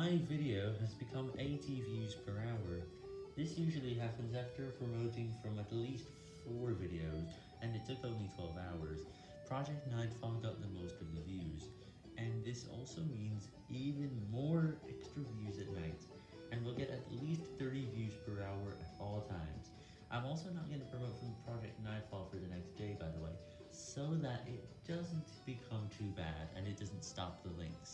My video has become 80 views per hour. This usually happens after promoting from at least 4 videos, and it took only 12 hours. Project Nightfall got the most of the views, and this also means even more extra views at night, and we'll get at least 30 views per hour at all times. I'm also not going to promote from Project Nightfall for the next day, by the way, so that it doesn't become too bad and it doesn't stop the links.